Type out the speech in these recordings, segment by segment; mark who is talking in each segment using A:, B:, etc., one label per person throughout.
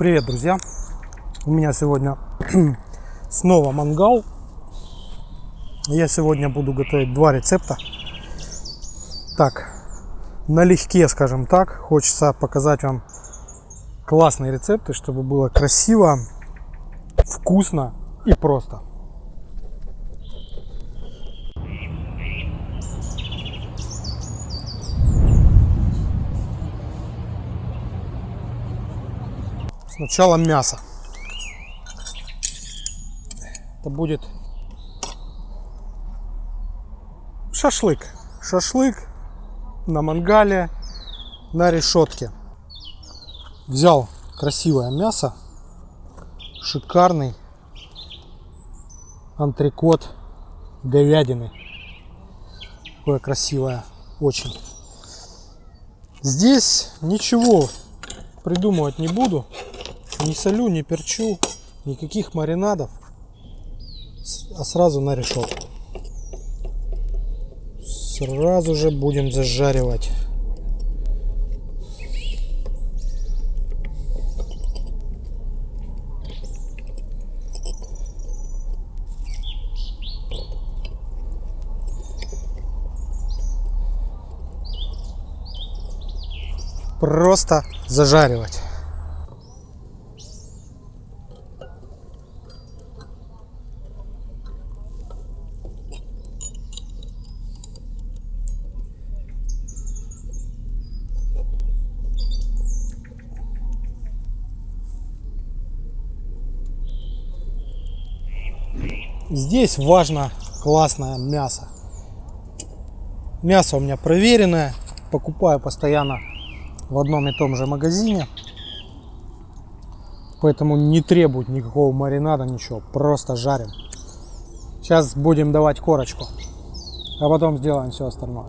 A: Привет, друзья! У меня сегодня снова мангал. Я сегодня буду готовить два рецепта. Так, налегке, скажем так. Хочется показать вам классные рецепты, чтобы было красиво, вкусно и просто. Сначала мясо. Это будет шашлык. Шашлык на мангале, на решетке. Взял красивое мясо, шикарный антрикот говядины. Такое красивое, очень. Здесь ничего придумывать не буду. Не солю, не перчу, никаких маринадов, а сразу на решетку. Сразу же будем зажаривать. Просто зажаривать. Здесь важно классное мясо. Мясо у меня проверенное. Покупаю постоянно в одном и том же магазине. Поэтому не требует никакого маринада, ничего. Просто жарим. Сейчас будем давать корочку. А потом сделаем все остальное.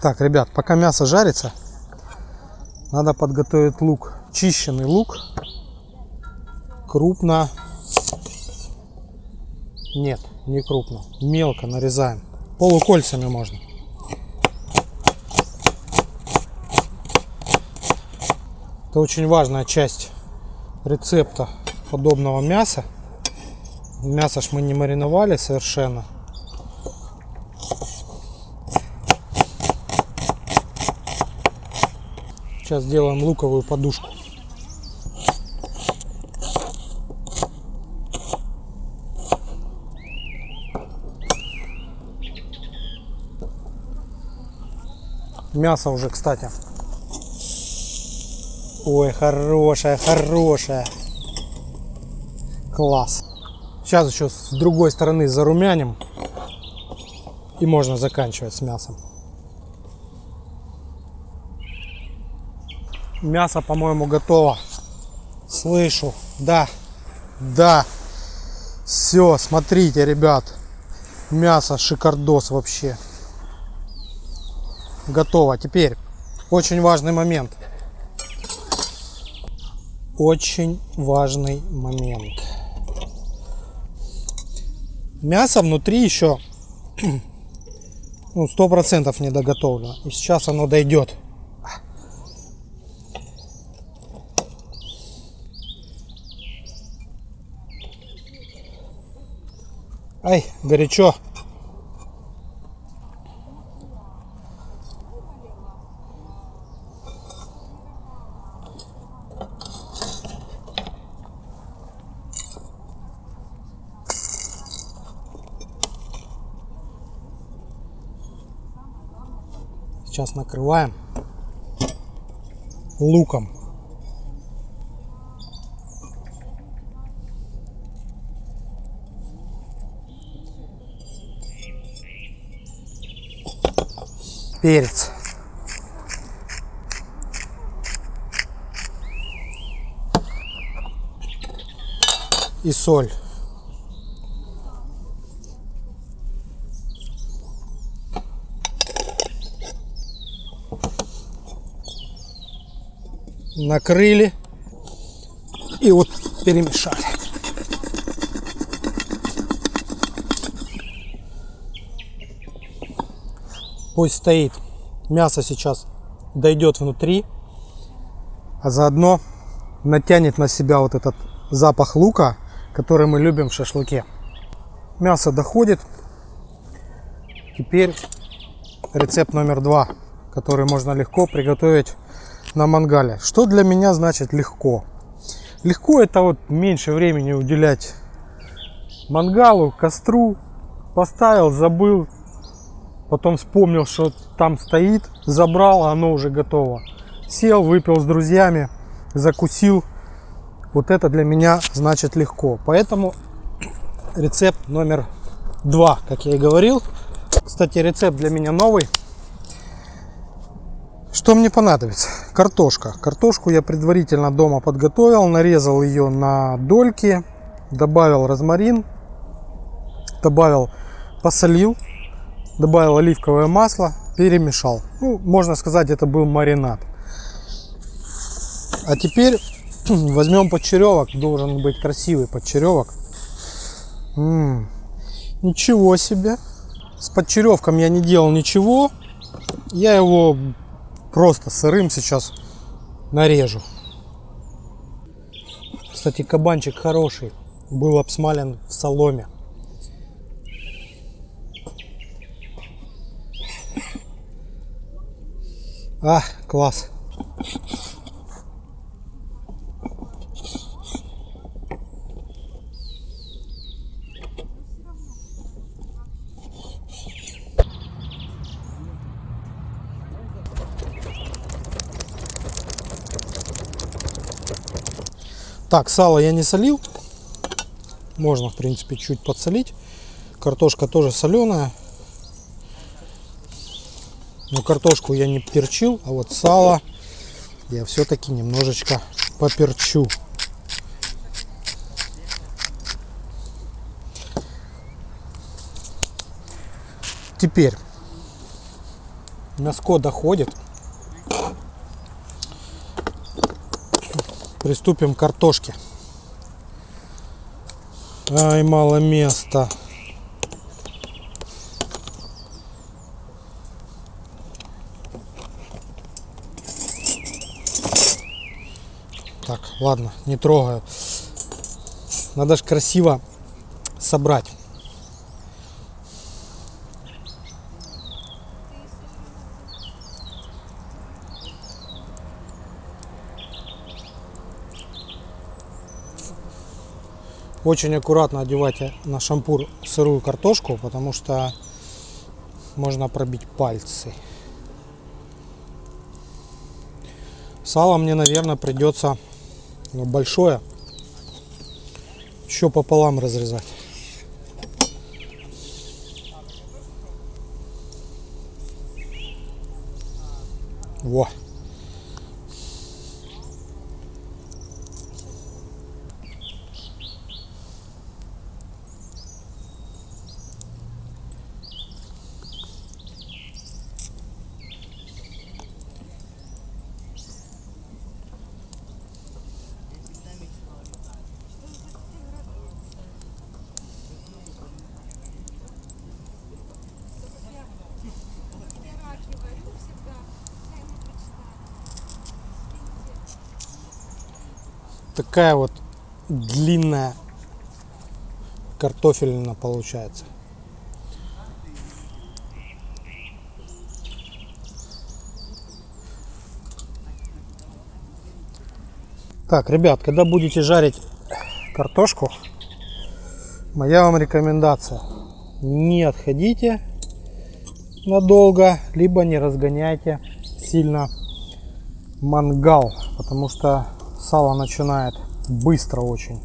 A: Так, ребят, пока мясо жарится, надо подготовить лук. Чищенный лук. Крупно. Нет, не крупно. Мелко нарезаем. Полукольцами можно. Это очень важная часть рецепта подобного мяса. Мясо ж мы не мариновали совершенно. Сейчас сделаем луковую подушку. Мясо уже, кстати. Ой, хорошая, хорошая. Класс. Сейчас еще с другой стороны зарумяним. И можно заканчивать с мясом. Мясо, по-моему, готово. Слышу. Да. Да. Все, смотрите, ребят. Мясо шикардос вообще. Готово. Теперь очень важный момент. Очень важный момент. Мясо внутри еще ну, сто процентов не доготовлено. И сейчас оно дойдет. Ай, горячо. Сейчас накрываем луком. Перец. И соль. Накрыли и вот перемешали. Пусть стоит. Мясо сейчас дойдет внутри, а заодно натянет на себя вот этот запах лука, который мы любим в шашлыке. Мясо доходит. Теперь рецепт номер два, который можно легко приготовить на мангале. Что для меня значит легко? Легко это вот меньше времени уделять мангалу, костру. Поставил, забыл, потом вспомнил, что там стоит, забрал, а оно уже готово. Сел, выпил с друзьями, закусил. Вот это для меня значит легко. Поэтому рецепт номер два, как я и говорил. Кстати, рецепт для меня новый. Что мне понадобится? Картошка. Картошку я предварительно дома подготовил, нарезал ее на дольки, добавил розмарин, добавил, посолил, добавил оливковое масло, перемешал. Ну, можно сказать, это был маринад. А теперь возьмем подчеревок, должен быть красивый подчеревок. М -м, ничего себе! С подчеревком я не делал ничего. Я его просто сырым сейчас нарежу. Кстати, кабанчик хороший. Был обсмален в соломе. А, класс. Так, сало я не солил. Можно, в принципе, чуть подсолить. Картошка тоже соленая. Но картошку я не перчил, а вот сало я все-таки немножечко поперчу. Теперь мяско доходит. Приступим к картошке. Ай, мало места. Так, ладно, не трогаю. Надо же красиво собрать. Очень аккуратно одевайте на шампур сырую картошку, потому что можно пробить пальцы. Сало мне, наверное, придется ну, большое еще пополам разрезать. Такая вот длинная картофелина получается. Так, ребят, когда будете жарить картошку, моя вам рекомендация. Не отходите надолго, либо не разгоняйте сильно мангал, потому что сало начинает быстро очень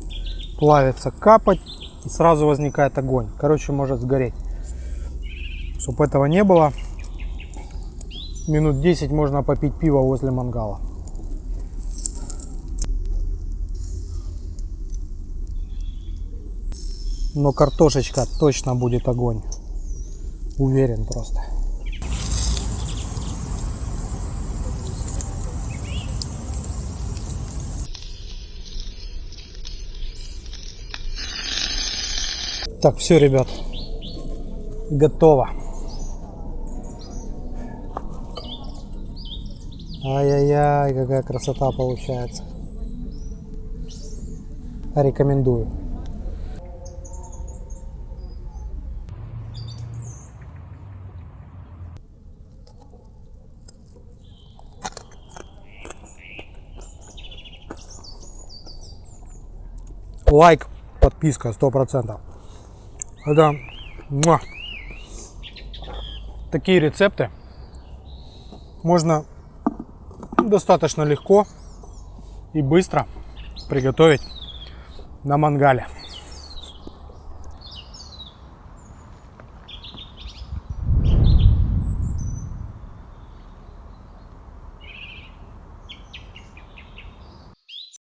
A: плавиться, капать и сразу возникает огонь. Короче, может сгореть. Чтобы этого не было, минут 10 можно попить пиво возле мангала. Но картошечка точно будет огонь. Уверен просто. Так, все, ребят, готово. Ай-яй-яй, какая красота получается. Рекомендую. Лайк, подписка, сто процентов. Это муа. такие рецепты можно достаточно легко и быстро приготовить на мангале.